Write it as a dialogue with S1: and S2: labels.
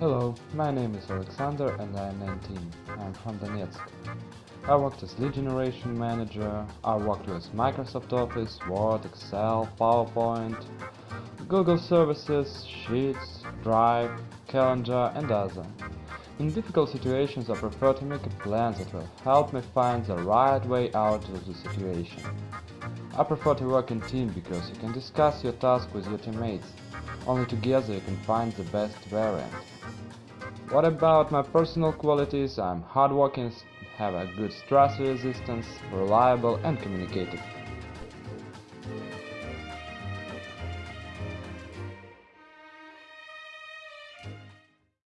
S1: Hello, my name is Alexander and I am 19. I am from Donetsk. I worked as lead generation manager, I worked with Microsoft Office, Word, Excel, PowerPoint, Google Services, Sheets, Drive, Calendar and other. In difficult situations I prefer to make a plan that will help me find the right way out of the situation. I prefer to work in team because you can discuss your task with your teammates. Only together you can find the best variant. What about my personal qualities? I'm hardworking, have a good stress resistance, reliable and communicative.